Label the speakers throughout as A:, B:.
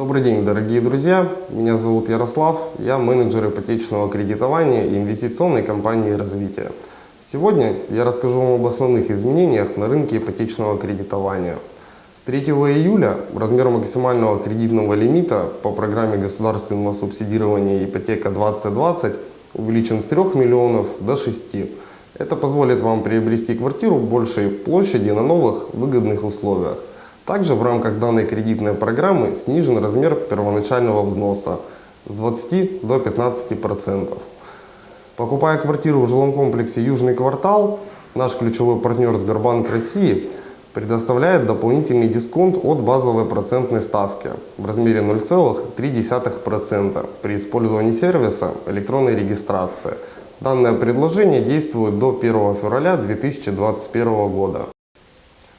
A: Добрый день, дорогие друзья. Меня зовут Ярослав. Я менеджер ипотечного кредитования и инвестиционной компании «Развитие». Сегодня я расскажу вам об основных изменениях на рынке ипотечного кредитования. С 3 июля размер максимального кредитного лимита по программе государственного субсидирования ипотека 2020 увеличен с 3 миллионов до 6. Это позволит вам приобрести квартиру большей площади на новых выгодных условиях. Также в рамках данной кредитной программы снижен размер первоначального взноса с 20 до 15%. Покупая квартиру в жилом комплексе «Южный квартал», наш ключевой партнер Сбербанк России предоставляет дополнительный дисконт от базовой процентной ставки в размере 0,3% при использовании сервиса электронной регистрации. Данное предложение действует до 1 февраля 2021 года.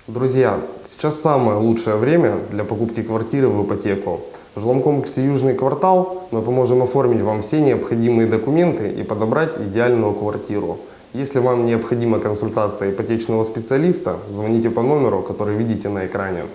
A: Друзья, сейчас самое лучшее время для покупки квартиры в ипотеку. В жилом комплексе «Южный квартал» мы поможем оформить вам все необходимые документы и подобрать идеальную квартиру. Если вам необходима консультация ипотечного специалиста, звоните по номеру, который видите на экране.